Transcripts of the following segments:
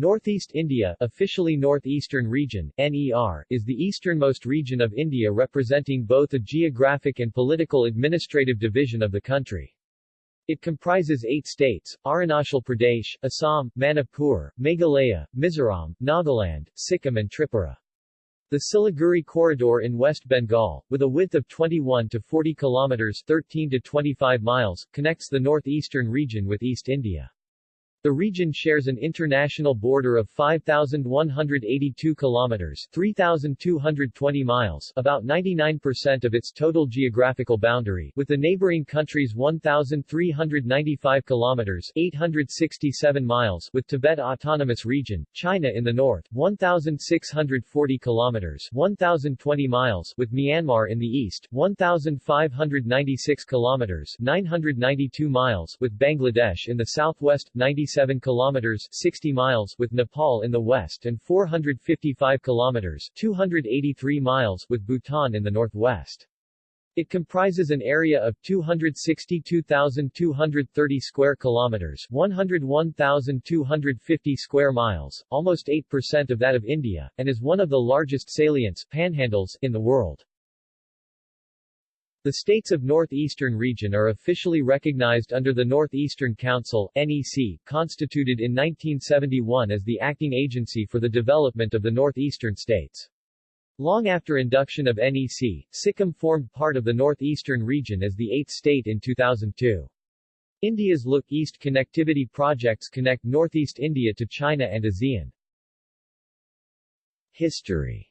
Northeast India officially Northeastern Region, NER, is the easternmost region of India representing both a geographic and political administrative division of the country. It comprises eight states, Arunachal Pradesh, Assam, Manipur, Meghalaya, Mizoram, Nagaland, Sikkim and Tripura. The Siliguri Corridor in West Bengal, with a width of 21 to 40 kilometers 13 to 25 miles, connects the northeastern region with East India. The region shares an international border of 5,182 kilometers 3,220 miles about 99% of its total geographical boundary with the neighboring countries 1,395 kilometers 867 miles with Tibet Autonomous Region, China in the north 1,640 kilometers 1,020 miles with Myanmar in the east 1,596 kilometers 992 miles with Bangladesh in the southwest 90 97 kilometers 60 miles with Nepal in the west and 455 kilometers 283 miles with Bhutan in the northwest. It comprises an area of 262,230 square kilometers, 101,250 square miles, almost 8% of that of India, and is one of the largest salients panhandles in the world. The states of Northeastern Region are officially recognized under the Northeastern Council NEC, constituted in 1971 as the acting agency for the development of the northeastern states. Long after induction of NEC, Sikkim formed part of the Northeastern Region as the eighth state in 2002. India's Look East connectivity projects connect northeast India to China and ASEAN. History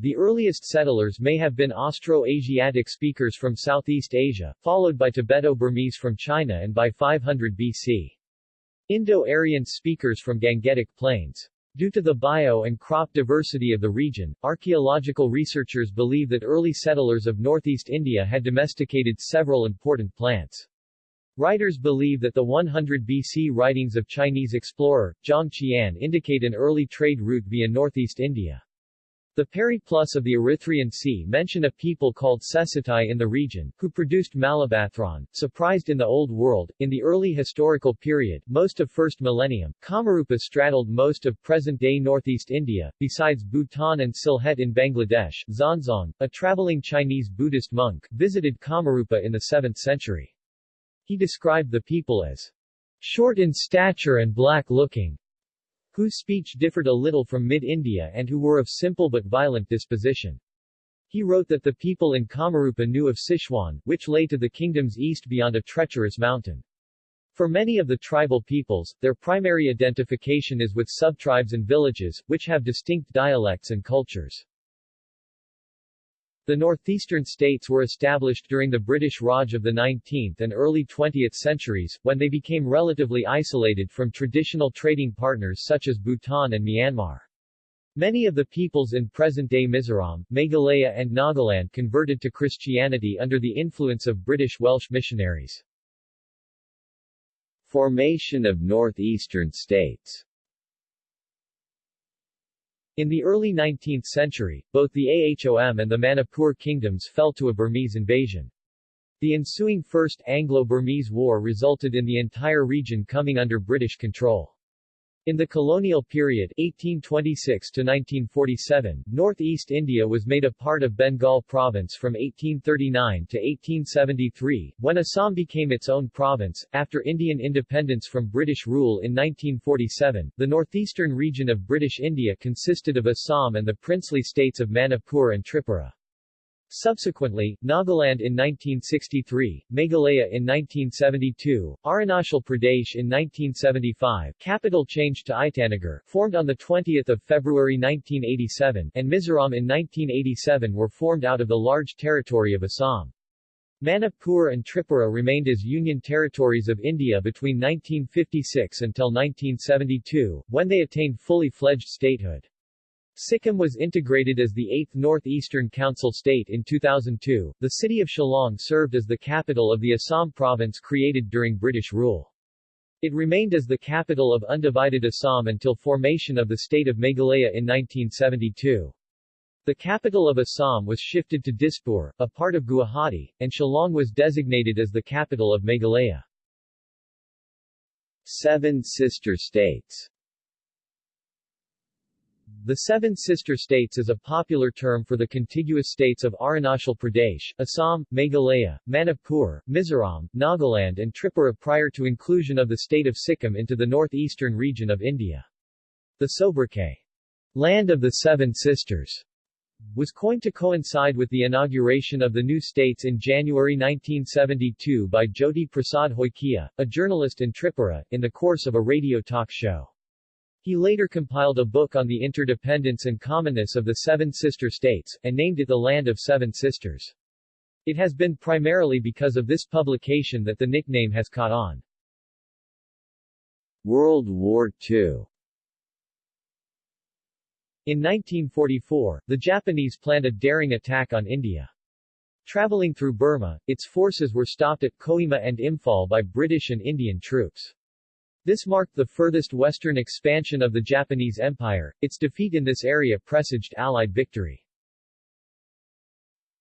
the earliest settlers may have been Austro-Asiatic speakers from Southeast Asia, followed by Tibeto-Burmese from China and by 500 BC. Indo-Aryan speakers from Gangetic Plains. Due to the bio and crop diversity of the region, archaeological researchers believe that early settlers of northeast India had domesticated several important plants. Writers believe that the 100 BC writings of Chinese explorer, Zhang Qian indicate an early trade route via northeast India. The Periplus of the Erythraean Sea mention a people called Sesitai in the region, who produced Malabathron, surprised in the Old World. In the early historical period, most of first millennium, Kamarupa straddled most of present-day northeast India, besides Bhutan and Sylhet in Bangladesh. Xuanzang, a traveling Chinese Buddhist monk, visited Kamarupa in the 7th century. He described the people as short in stature and black-looking, whose speech differed a little from mid-India and who were of simple but violent disposition. He wrote that the people in Kamarupa knew of Sichuan, which lay to the kingdom's east beyond a treacherous mountain. For many of the tribal peoples, their primary identification is with subtribes and villages, which have distinct dialects and cultures. The northeastern states were established during the British Raj of the 19th and early 20th centuries, when they became relatively isolated from traditional trading partners such as Bhutan and Myanmar. Many of the peoples in present-day Mizoram, Meghalaya and Nagaland converted to Christianity under the influence of British Welsh missionaries. Formation of northeastern states in the early 19th century, both the Ahom and the Manipur kingdoms fell to a Burmese invasion. The ensuing First Anglo-Burmese War resulted in the entire region coming under British control. In the colonial period 1826 to 1947, northeast India was made a part of Bengal province from 1839 to 1873, when Assam became its own province. After Indian independence from British rule in 1947, the northeastern region of British India consisted of Assam and the princely states of Manipur and Tripura. Subsequently, Nagaland in 1963, Meghalaya in 1972, Arunachal Pradesh in 1975, capital changed to Itanagar, formed on 20 February 1987, and Mizoram in 1987 were formed out of the large territory of Assam. Manipur and Tripura remained as union territories of India between 1956 until 1972, when they attained fully fledged statehood. Sikkim was integrated as the 8th Northeastern Council state in 2002. The city of Shillong served as the capital of the Assam province created during British rule. It remained as the capital of undivided Assam until formation of the state of Meghalaya in 1972. The capital of Assam was shifted to Dispur, a part of Guwahati, and Shillong was designated as the capital of Meghalaya. Seven Sister States the Seven Sister States is a popular term for the contiguous states of Arunachal Pradesh, Assam, Meghalaya, Manipur, Mizoram, Nagaland and Tripura prior to inclusion of the state of Sikkim into the northeastern region of India. The sobriquet, Land of the Seven Sisters, was coined to coincide with the inauguration of the new states in January 1972 by Jyoti Prasad Hoikia, a journalist in Tripura, in the course of a radio talk show. He later compiled a book on the interdependence and commonness of the Seven Sister States, and named it the Land of Seven Sisters. It has been primarily because of this publication that the nickname has caught on. World War II In 1944, the Japanese planned a daring attack on India. Traveling through Burma, its forces were stopped at Kohima and Imphal by British and Indian troops. This marked the furthest western expansion of the Japanese Empire. Its defeat in this area presaged Allied victory.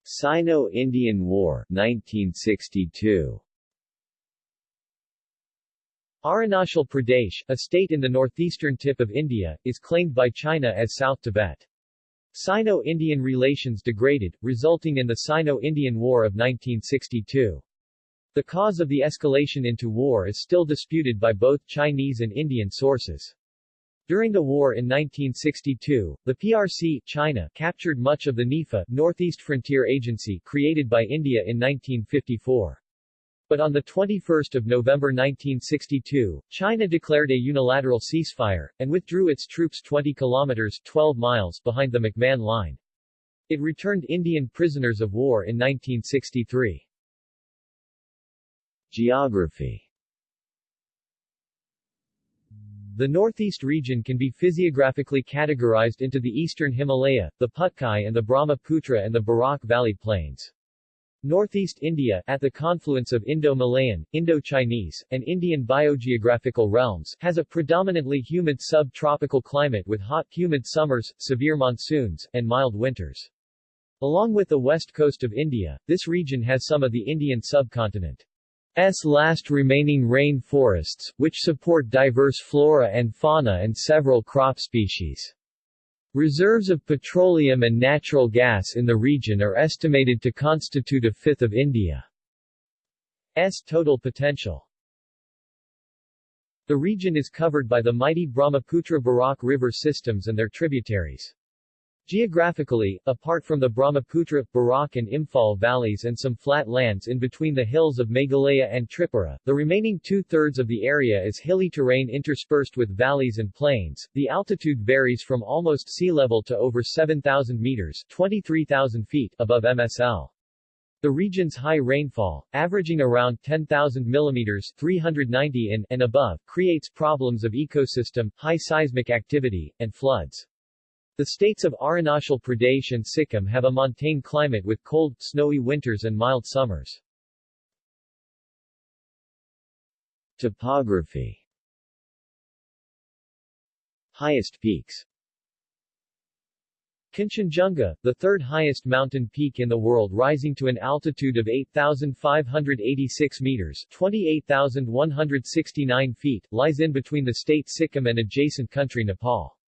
Sino-Indian War 1962 Arunachal Pradesh, a state in the northeastern tip of India, is claimed by China as South Tibet. Sino-Indian relations degraded, resulting in the Sino-Indian War of 1962. The cause of the escalation into war is still disputed by both Chinese and Indian sources. During the war in 1962, the PRC China captured much of the NEFA Northeast Frontier Agency created by India in 1954. But on 21 November 1962, China declared a unilateral ceasefire, and withdrew its troops 20 kilometers 12 miles behind the McMahon Line. It returned Indian prisoners of war in 1963. Geography The Northeast region can be physiographically categorized into the Eastern Himalaya, the Patkai and the Brahmaputra and the Barak Valley Plains. Northeast India, at the confluence of Indo-Malayan, Indo-Chinese, and Indian biogeographical realms, has a predominantly humid sub-tropical climate with hot humid summers, severe monsoons, and mild winters. Along with the west coast of India, this region has some of the Indian subcontinent. S last remaining rain forests, which support diverse flora and fauna and several crop species. Reserves of petroleum and natural gas in the region are estimated to constitute a fifth of India's total potential. The region is covered by the mighty Brahmaputra-Barak river systems and their tributaries. Geographically, apart from the Brahmaputra, Barak and Imphal valleys and some flat lands in between the hills of Meghalaya and Tripura, the remaining two-thirds of the area is hilly terrain interspersed with valleys and plains. The altitude varies from almost sea level to over 7,000 meters 23,000 feet above MSL. The region's high rainfall, averaging around 10,000 millimeters 390 in and above, creates problems of ecosystem, high seismic activity, and floods. The states of Arunachal Pradesh and Sikkim have a montane climate with cold, snowy winters and mild summers. Topography Highest peaks Kanchenjunga, the third highest mountain peak in the world rising to an altitude of 8,586 meters 28,169 feet, lies in between the state Sikkim and adjacent country Nepal.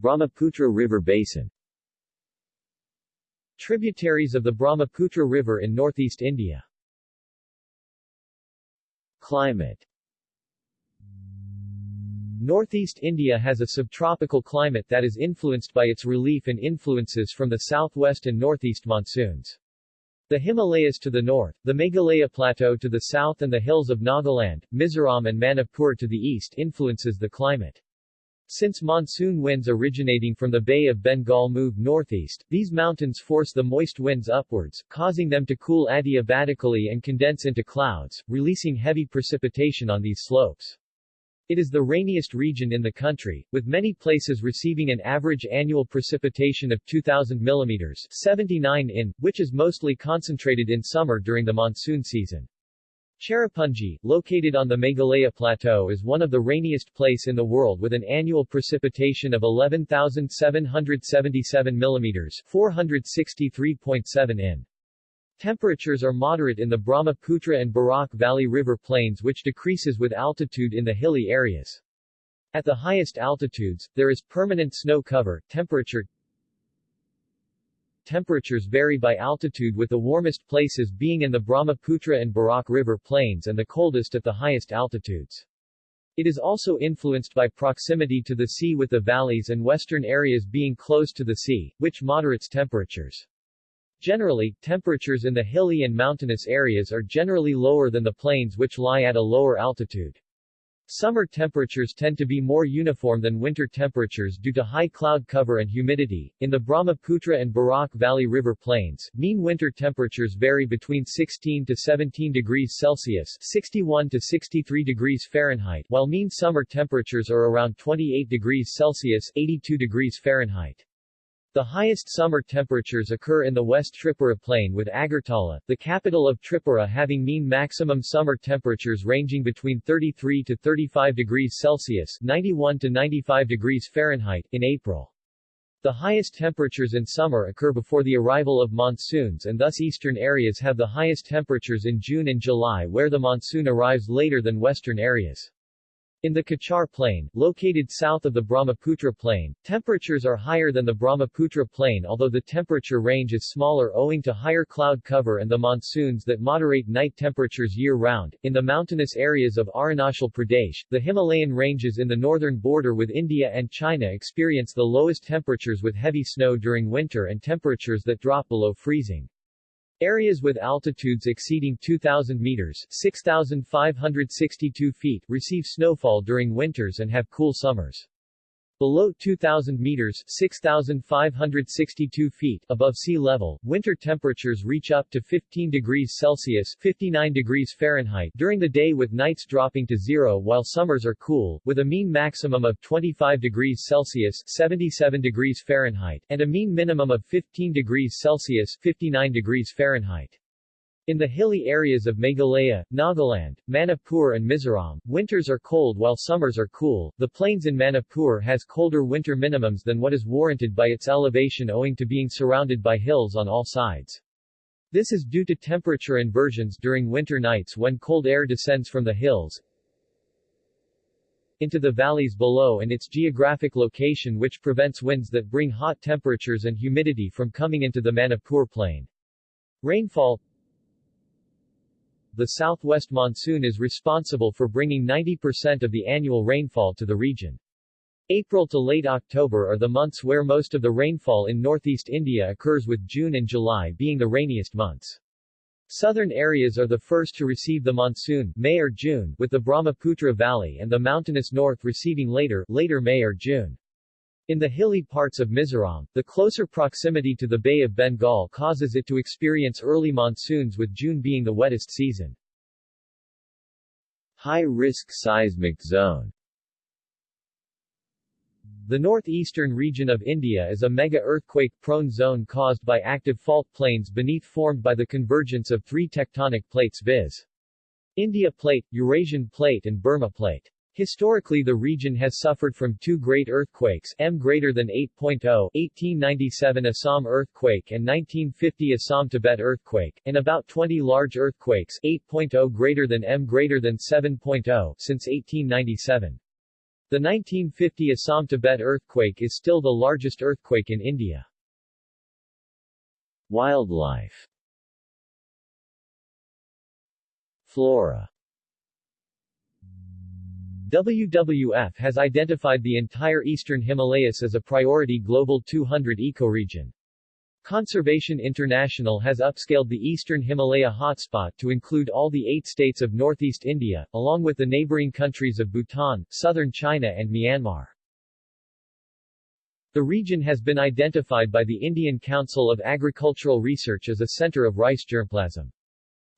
Brahmaputra River Basin Tributaries of the Brahmaputra River in northeast India Climate Northeast India has a subtropical climate that is influenced by its relief and influences from the southwest and northeast monsoons. The Himalayas to the north, the Meghalaya Plateau to the south and the hills of Nagaland, Mizoram and Manipur to the east influences the climate. Since monsoon winds originating from the Bay of Bengal move northeast, these mountains force the moist winds upwards, causing them to cool adiabatically and condense into clouds, releasing heavy precipitation on these slopes. It is the rainiest region in the country, with many places receiving an average annual precipitation of 2,000 mm 79 in, which is mostly concentrated in summer during the monsoon season. Cherrapunji, located on the Meghalaya Plateau is one of the rainiest place in the world with an annual precipitation of 11,777 mm 463.7 in. Temperatures are moderate in the Brahmaputra and Barak Valley River plains which decreases with altitude in the hilly areas. At the highest altitudes, there is permanent snow cover. Temperature Temperatures vary by altitude with the warmest places being in the Brahmaputra and Barak River plains and the coldest at the highest altitudes. It is also influenced by proximity to the sea with the valleys and western areas being close to the sea, which moderates temperatures. Generally, temperatures in the hilly and mountainous areas are generally lower than the plains which lie at a lower altitude. Summer temperatures tend to be more uniform than winter temperatures due to high cloud cover and humidity. In the Brahmaputra and Barak Valley River plains, mean winter temperatures vary between 16 to 17 degrees Celsius 61 to 63 degrees Fahrenheit, while mean summer temperatures are around 28 degrees Celsius 82 degrees Fahrenheit. The highest summer temperatures occur in the West Tripura Plain with Agartala, the capital of Tripura having mean maximum summer temperatures ranging between 33 to 35 degrees Celsius 91 to 95 degrees Fahrenheit in April. The highest temperatures in summer occur before the arrival of monsoons and thus eastern areas have the highest temperatures in June and July where the monsoon arrives later than western areas. In the Cachar Plain, located south of the Brahmaputra Plain, temperatures are higher than the Brahmaputra Plain although the temperature range is smaller owing to higher cloud cover and the monsoons that moderate night temperatures year-round. In the mountainous areas of Arunachal Pradesh, the Himalayan ranges in the northern border with India and China experience the lowest temperatures with heavy snow during winter and temperatures that drop below freezing. Areas with altitudes exceeding 2,000 meters 6,562 feet receive snowfall during winters and have cool summers. Below 2,000 meters 6,562 feet above sea level, winter temperatures reach up to 15 degrees Celsius 59 degrees Fahrenheit during the day with nights dropping to zero while summers are cool, with a mean maximum of 25 degrees Celsius 77 degrees Fahrenheit and a mean minimum of 15 degrees Celsius 59 degrees Fahrenheit. In the hilly areas of Meghalaya, Nagaland, Manipur and Mizoram, winters are cold while summers are cool. The plains in Manipur has colder winter minimums than what is warranted by its elevation owing to being surrounded by hills on all sides. This is due to temperature inversions during winter nights when cold air descends from the hills into the valleys below and its geographic location which prevents winds that bring hot temperatures and humidity from coming into the Manipur plain. Rainfall the southwest monsoon is responsible for bringing 90% of the annual rainfall to the region. April to late October are the months where most of the rainfall in northeast India occurs with June and July being the rainiest months. Southern areas are the first to receive the monsoon, May or June, with the Brahmaputra Valley and the mountainous north receiving later, later May or June. In the hilly parts of Mizoram, the closer proximity to the Bay of Bengal causes it to experience early monsoons with June being the wettest season. High-risk seismic zone The northeastern region of India is a mega-earthquake-prone zone caused by active fault planes beneath formed by the convergence of three tectonic plates viz. India Plate, Eurasian Plate and Burma Plate. Historically the region has suffered from two great earthquakes M greater than 8.0 1897 Assam earthquake and 1950 Assam-Tibet earthquake, and about 20 large earthquakes 8.0 greater than M greater than 7.0 since 1897. The 1950 Assam-Tibet earthquake is still the largest earthquake in India. Wildlife Flora WWF has identified the entire eastern Himalayas as a priority Global 200 ecoregion. Conservation International has upscaled the eastern Himalaya hotspot to include all the eight states of northeast India, along with the neighboring countries of Bhutan, southern China and Myanmar. The region has been identified by the Indian Council of Agricultural Research as a center of rice germplasm.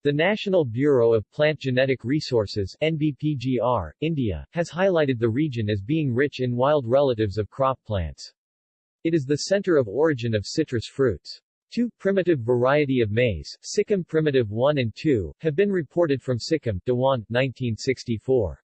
The National Bureau of Plant Genetic Resources NBPGR, India, has highlighted the region as being rich in wild relatives of crop plants. It is the center of origin of citrus fruits. Two primitive variety of maize, Sikkim Primitive 1 and 2, have been reported from Sikkim, Dewan, 1964.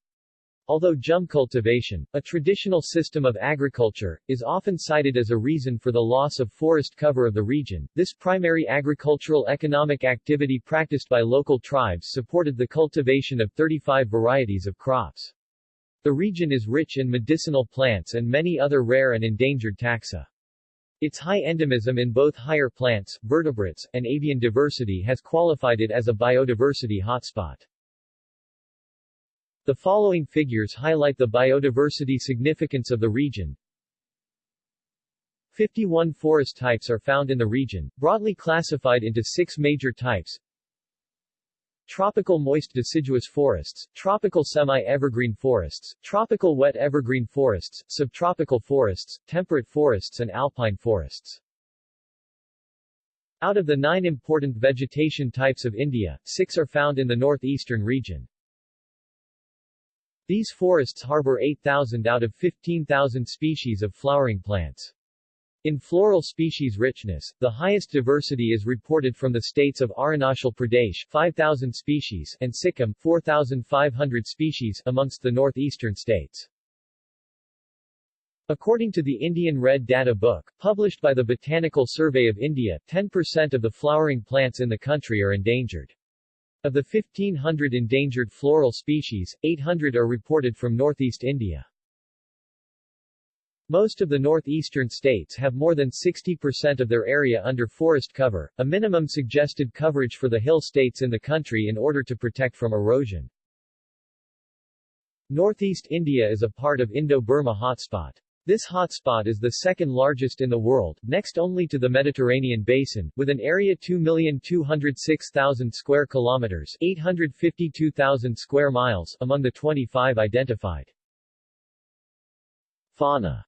Although jhum cultivation, a traditional system of agriculture, is often cited as a reason for the loss of forest cover of the region, this primary agricultural economic activity practiced by local tribes supported the cultivation of 35 varieties of crops. The region is rich in medicinal plants and many other rare and endangered taxa. Its high endemism in both higher plants, vertebrates, and avian diversity has qualified it as a biodiversity hotspot. The following figures highlight the biodiversity significance of the region. 51 forest types are found in the region, broadly classified into six major types. Tropical moist deciduous forests, tropical semi-evergreen forests, tropical wet evergreen forests, subtropical forests, temperate forests and alpine forests. Out of the nine important vegetation types of India, six are found in the northeastern region. These forests harbor 8,000 out of 15,000 species of flowering plants. In floral species richness, the highest diversity is reported from the states of Arunachal Pradesh 5,000 species and Sikkim 4,500 species amongst the northeastern states. According to the Indian Red Data Book, published by the Botanical Survey of India, 10% of the flowering plants in the country are endangered. Of the 1,500 endangered floral species, 800 are reported from northeast India. Most of the northeastern states have more than 60% of their area under forest cover, a minimum suggested coverage for the hill states in the country in order to protect from erosion. Northeast India is a part of Indo-Burma hotspot. This hotspot is the second largest in the world, next only to the Mediterranean basin, with an area 2,206,000 square kilometers 852,000 square miles among the 25 identified. Fauna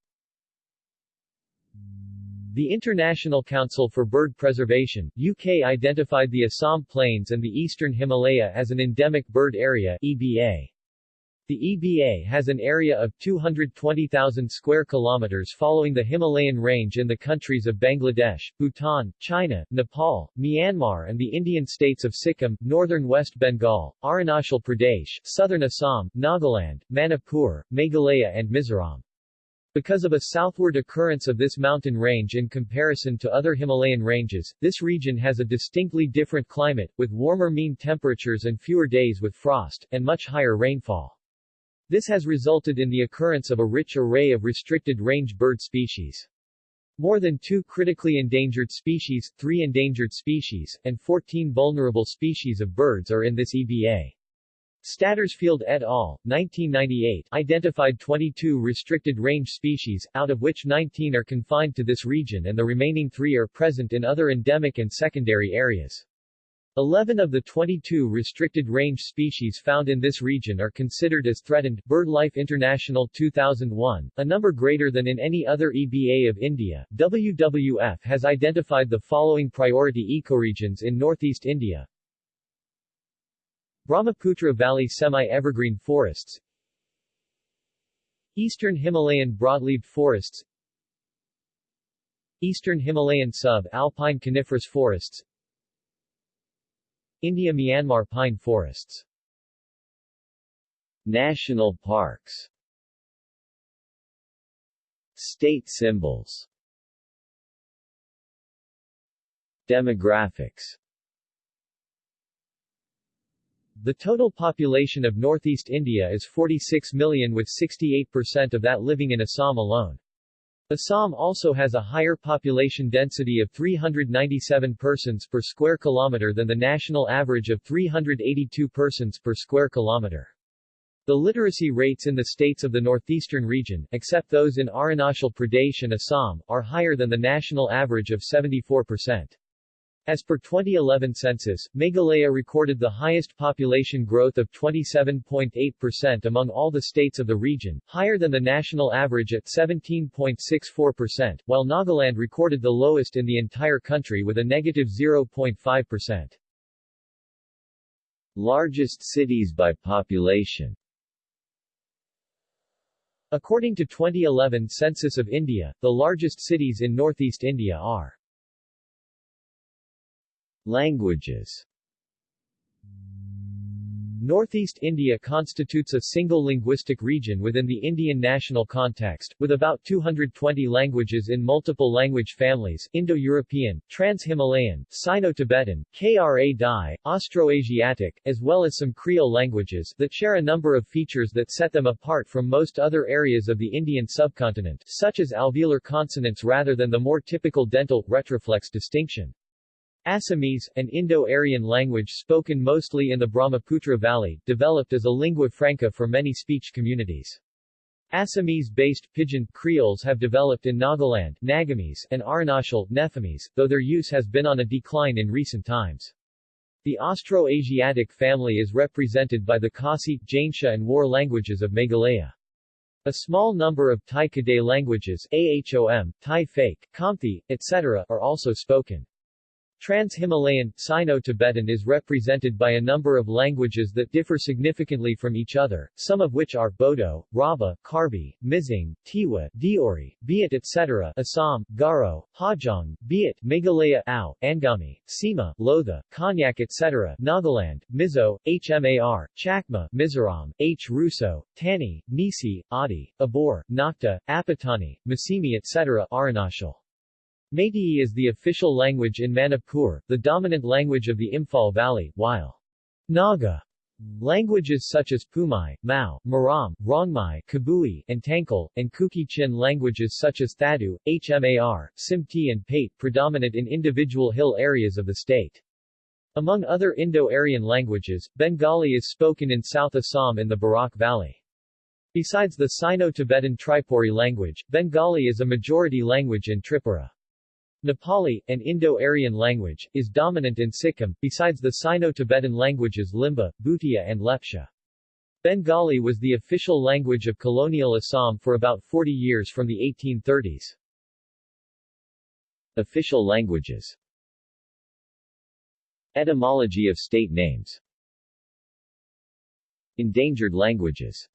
the International Council for Bird Preservation, UK identified the Assam Plains and the Eastern Himalaya as an endemic bird area EBA. The EBA has an area of 220,000 square kilometers following the Himalayan range in the countries of Bangladesh, Bhutan, China, Nepal, Myanmar and the Indian states of Sikkim, northern West Bengal, Arunachal Pradesh, southern Assam, Nagaland, Manipur, Meghalaya and Mizoram. Because of a southward occurrence of this mountain range in comparison to other Himalayan ranges, this region has a distinctly different climate, with warmer mean temperatures and fewer days with frost, and much higher rainfall. This has resulted in the occurrence of a rich array of restricted-range bird species. More than two critically endangered species, three endangered species, and 14 vulnerable species of birds are in this EBA. Stattersfield et al., 1998, identified 22 restricted-range species, out of which 19 are confined to this region and the remaining three are present in other endemic and secondary areas. Eleven of the 22 restricted-range species found in this region are considered as threatened. BirdLife International 2001, a number greater than in any other EBA of India, WWF has identified the following priority ecoregions in northeast India. Brahmaputra Valley semi-evergreen forests Eastern Himalayan broadleaved forests Eastern Himalayan sub-alpine coniferous forests India-Myanmar pine forests. National parks. State symbols. Demographics. The total population of northeast India is 46 million with 68% of that living in Assam alone. Assam also has a higher population density of 397 persons per square kilometer than the national average of 382 persons per square kilometer. The literacy rates in the states of the northeastern region, except those in Arunachal Pradesh and Assam, are higher than the national average of 74%. As per 2011 census, Meghalaya recorded the highest population growth of 27.8% among all the states of the region, higher than the national average at 17.64%, while Nagaland recorded the lowest in the entire country with a negative 0.5%. Largest cities by population According to 2011 Census of India, the largest cities in northeast India are Languages Northeast India constitutes a single linguistic region within the Indian national context, with about 220 languages in multiple language families Indo-European, Trans-Himalayan, Sino-Tibetan, Kra Dai, Austroasiatic, as well as some Creole languages that share a number of features that set them apart from most other areas of the Indian subcontinent, such as alveolar consonants rather than the more typical dental, retroflex distinction. Assamese, an Indo-Aryan language spoken mostly in the Brahmaputra Valley, developed as a lingua franca for many speech communities. Assamese-based Pidgin Creoles have developed in Nagaland Nagamese, and Arunachal Nephamese, though their use has been on a decline in recent times. The Austroasiatic family is represented by the Khasi, Jaintia and War languages of Meghalaya. A small number of Tai Kadai languages AHOM, Tai Phake, Khamti, etc. are also spoken. Trans-Himalayan, Sino-Tibetan is represented by a number of languages that differ significantly from each other, some of which are Bodo, Rabha, Karbi, Mizing, Tiwa, Deori, Biat etc. Assam, Garo, Hajong, Biat, Meghalaya, Ao, Angami, Sima, Lotha, Konyak etc. Nagaland, Mizo, Hmar, Chakma, Mizoram, Hrusso, Tani, Nisi, Adi, Abor, Nakta, Apatani, Masimi etc. Arunachal. Meitei is the official language in Manipur, the dominant language of the Imphal Valley, while Naga languages such as Poumai, Mao, Maram, Rongmei, Kabui, and Tangkhul, and Kuki-Chin languages such as Thadou, Hmar, Simte and Paite predominate in individual hill areas of the state. Among other Indo-Aryan languages, Bengali is spoken in South Assam in the Barak Valley. Besides the Sino-Tibetan Tripuri language, Bengali is a majority language in Tripura. Nepali, an Indo-Aryan language, is dominant in Sikkim, besides the Sino-Tibetan languages Limbu, Bhutia and Lepcha. Bengali was the official language of colonial Assam for about 40 years from the 1830s. Official languages Etymology of state names Endangered languages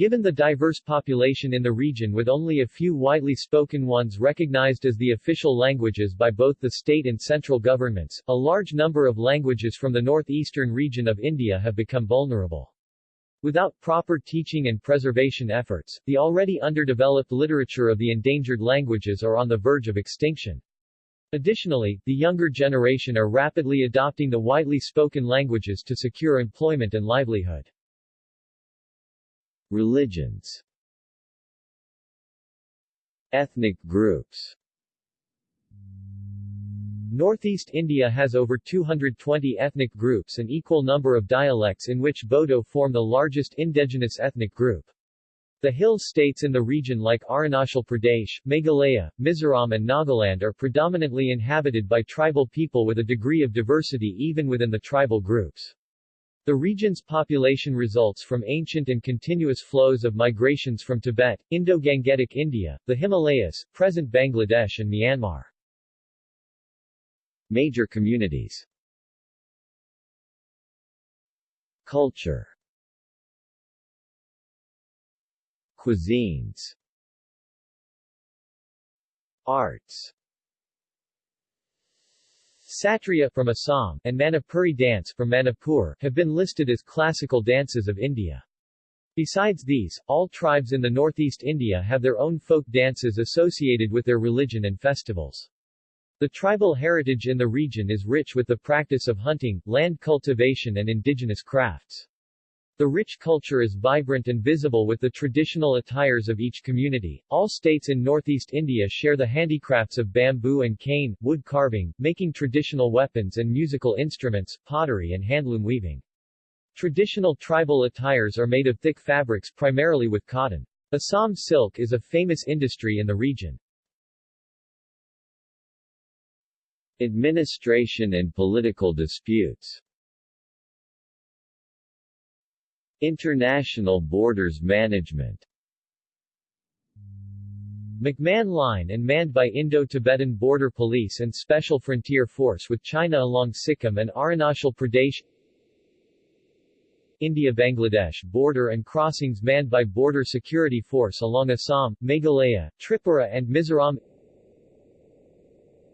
Given the diverse population in the region with only a few widely spoken ones recognized as the official languages by both the state and central governments, a large number of languages from the northeastern region of India have become vulnerable. Without proper teaching and preservation efforts, the already underdeveloped literature of the endangered languages are on the verge of extinction. Additionally, the younger generation are rapidly adopting the widely spoken languages to secure employment and livelihood. Religions Ethnic groups Northeast India has over 220 ethnic groups an equal number of dialects in which Bodo form the largest indigenous ethnic group. The hill states in the region like Arunachal Pradesh, Meghalaya, Mizoram and Nagaland are predominantly inhabited by tribal people with a degree of diversity even within the tribal groups. The region's population results from ancient and continuous flows of migrations from Tibet, Indo-Gangetic India, the Himalayas, present Bangladesh and Myanmar. Major communities. Culture. Cuisines. Arts Sattriya from Assam and Manipuri dance from Manipur have been listed as classical dances of India. Besides these, all tribes in the northeast India have their own folk dances associated with their religion and festivals. The tribal heritage in the region is rich with the practice of hunting, land cultivation and indigenous crafts. The rich culture is vibrant and visible with the traditional attires of each community. All states in northeast India share the handicrafts of bamboo and cane, wood carving, making traditional weapons and musical instruments, pottery and handloom weaving. Traditional tribal attires are made of thick fabrics primarily with cotton. Assam silk is a famous industry in the region. Administration and political disputes International Borders Management. McMahon Line and manned by Indo-Tibetan Border Police and Special Frontier Force with China along Sikkim and Arunachal Pradesh. India-Bangladesh border and crossings manned by Border Security Force along Assam, Meghalaya, Tripura and Mizoram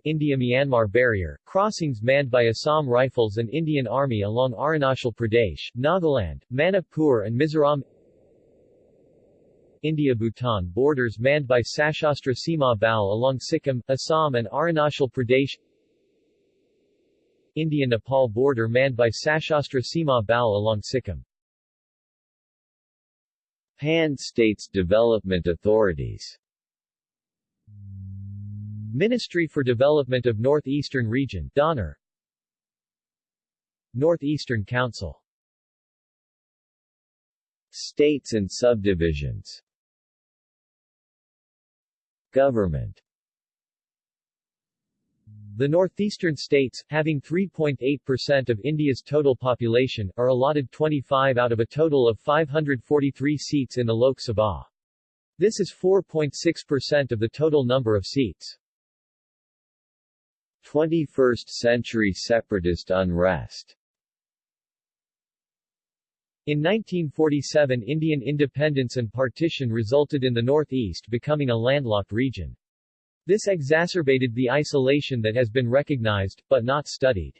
India-Myanmar barrier, crossings manned by Assam Rifles and Indian Army along Arunachal Pradesh, Nagaland, Manipur and Mizoram. India-Bhutan borders manned by Sashastra Sima Bal along Sikkim, Assam and Arunachal Pradesh. India-Nepal border manned by Sashastra Sima Bal along Sikkim. Pan-States Development Authorities Ministry for Development of Northeastern Region DoNER Northeastern Council States and subdivisions Government the northeastern states, having 3.8% of India's total population, are allotted 25 out of a total of 543 seats in the Lok Sabha. This is 4.6% of the total number of seats. 21st century separatist unrest in 1947 Indian independence and partition resulted in the northeast becoming a landlocked region. This exacerbated the isolation that has been recognized, but not studied.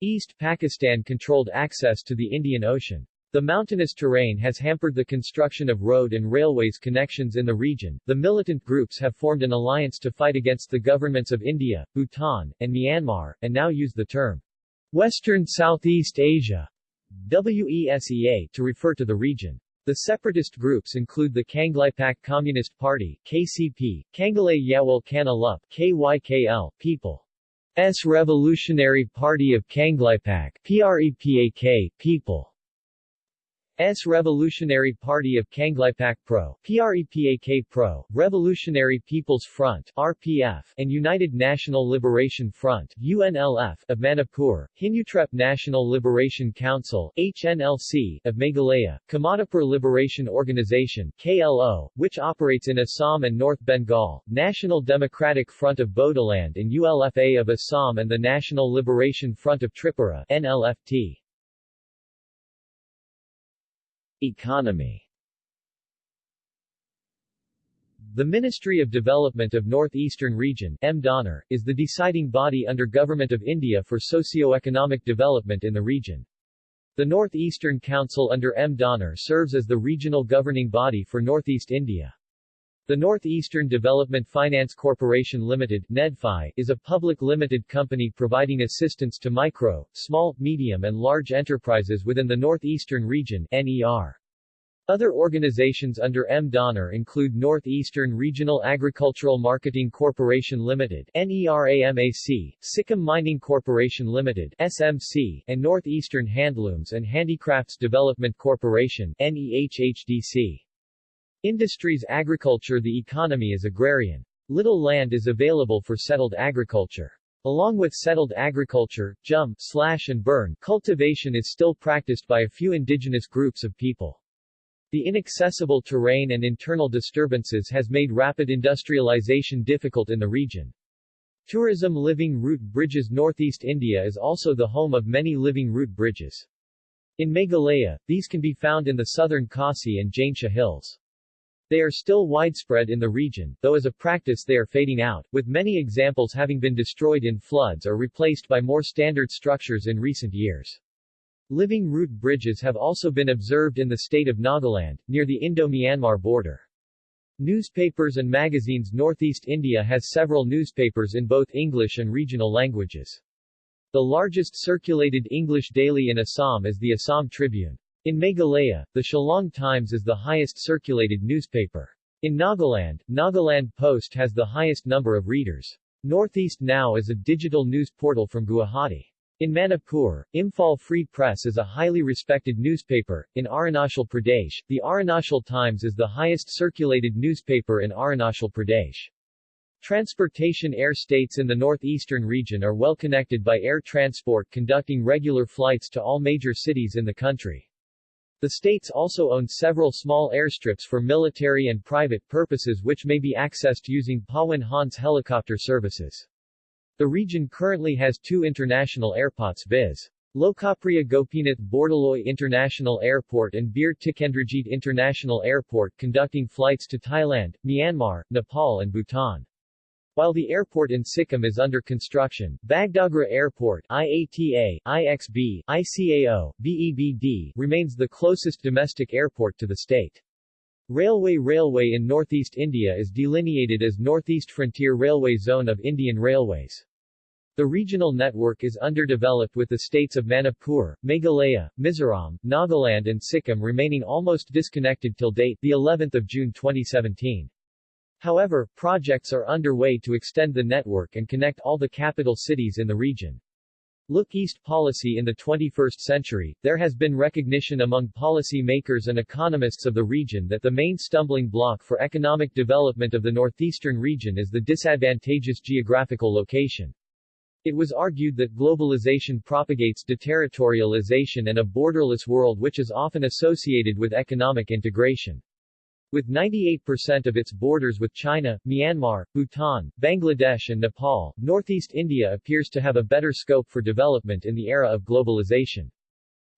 East Pakistan controlled access to the Indian Ocean. The mountainous terrain has hampered the construction of road and railways connections in the region. The militant groups have formed an alliance to fight against the governments of India, Bhutan, and Myanmar, and now use the term Western Southeast Asia WESEA to refer to the region. The separatist groups include the Kangleipak Communist Party KCP, Kangalay Yawal Kanalup KYKL, People's Revolutionary Party of Kangleipak PREPAK, People S. Revolutionary Party of Kangleipak Pro, PREPAK Pro, Revolutionary People's Front, RPF, and United National Liberation Front, UNLF, of Manipur, Hynniewtrep National Liberation Council, HNLC, of Meghalaya, Kamtapur Liberation Organization, KLO, which operates in Assam and North Bengal, National Democratic Front of Bodoland and ULFA of Assam and the National Liberation Front of Tripura, NLFT. Economy The Ministry of Development of Northeastern Region MDONER, is the deciding body under Government of India for socio-economic development in the region. The Northeastern Council under MDONER serves as the regional governing body for Northeast India. The Northeastern Development Finance Corporation Limited NEDFI, is a public limited company providing assistance to micro, small, medium and large enterprises within the Northeastern Region NER. Other organizations under MDONER include Northeastern Regional Agricultural Marketing Corporation Limited NERAMAC, Sikkim Mining Corporation Limited SMC, and Northeastern Handlooms and Handicrafts Development Corporation NEHHDC. Industries Agriculture The economy is agrarian. Little land is available for settled agriculture. Along with settled agriculture, jhum, slash and burn, cultivation is still practiced by a few indigenous groups of people. The inaccessible terrain and internal disturbances has made rapid industrialization difficult in the region. Tourism Living Root Bridges Northeast India is also the home of many living root bridges. In Meghalaya, these can be found in the southern Khasi and Jaintia hills. They are still widespread in the region, though as a practice they are fading out, with many examples having been destroyed in floods or replaced by more standard structures in recent years. Living root bridges have also been observed in the state of Nagaland, near the Indo-Myanmar border. Newspapers and magazines Northeast India has several newspapers in both English and regional languages. The largest circulated English daily in Assam is the Assam Tribune. In Meghalaya, the Shillong Times is the highest circulated newspaper. In Nagaland, Nagaland Post has the highest number of readers. Northeast Now is a digital news portal from Guwahati. In Manipur, Imphal Free Press is a highly respected newspaper. In Arunachal Pradesh, the Arunachal Times is the highest circulated newspaper in Arunachal Pradesh. Transportation air states in the northeastern region are well connected by air transport conducting regular flights to all major cities in the country. The states also own several small airstrips for military and private purposes which may be accessed using Pawan Hans helicopter services. The region currently has two international airports viz. Lokapriya Gopinath Bordoloi International Airport and Bir Tikendrajit International Airport conducting flights to Thailand, Myanmar, Nepal and Bhutan. While the airport in Sikkim is under construction, Bagdogra Airport IATA, IXB, ICAO, BEBD remains the closest domestic airport to the state. Railway Railway in northeast India is delineated as Northeast Frontier Railway Zone of Indian Railways. The regional network is underdeveloped with the states of Manipur, Meghalaya, Mizoram, Nagaland and Sikkim remaining almost disconnected till date the 11th of June 2017. However, projects are underway to extend the network and connect all the capital cities in the region. Look East policy in the 21st century, there has been recognition among policy makers and economists of the region that the main stumbling block for economic development of the northeastern region is the disadvantageous geographical location. It was argued that globalization propagates deterritorialization and a borderless world which is often associated with economic integration. With 98% of its borders with China, Myanmar, Bhutan, Bangladesh and Nepal, northeast India appears to have a better scope for development in the era of globalization.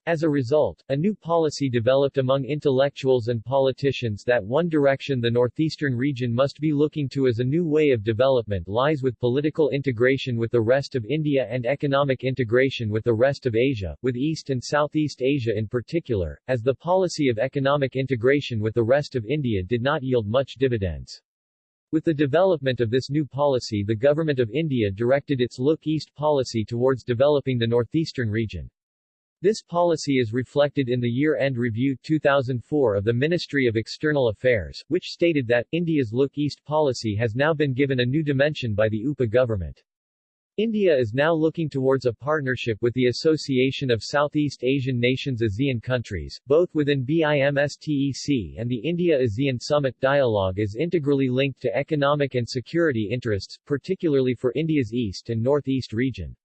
As a result, a new policy developed among intellectuals and politicians that one direction the northeastern region must be looking to as a new way of development lies with political integration with the rest of India and economic integration with the rest of Asia, with East and Southeast Asia in particular, as the policy of economic integration with the rest of India did not yield much dividends. With the development of this new policy the Government of India directed its Look East policy towards developing the northeastern region. This policy is reflected in the Year-End Review 2004 of the Ministry of External Affairs, which stated that, India's Look East policy has now been given a new dimension by the UPA government. India is now looking towards a partnership with the Association of Southeast Asian Nations ASEAN countries, both within BIMSTEC and the India-ASEAN Summit dialogue is integrally linked to economic and security interests, particularly for India's east and northeast region.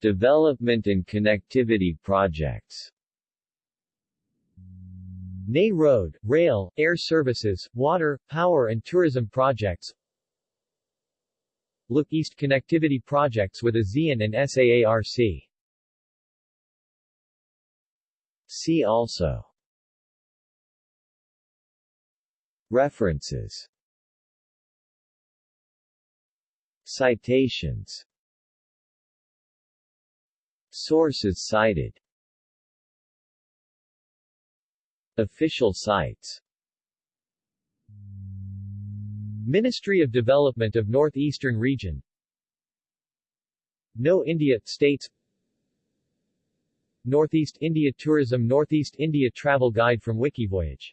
Development and connectivity projects. NE Road, rail, air services, water, power and tourism projects. Look East connectivity projects with ASEAN and SAARC See also. References. Citations Sources cited. Official sites. Ministry of Development of Northeastern Region. Know India States. Northeast India Tourism Northeast India Travel Guide from Wikivoyage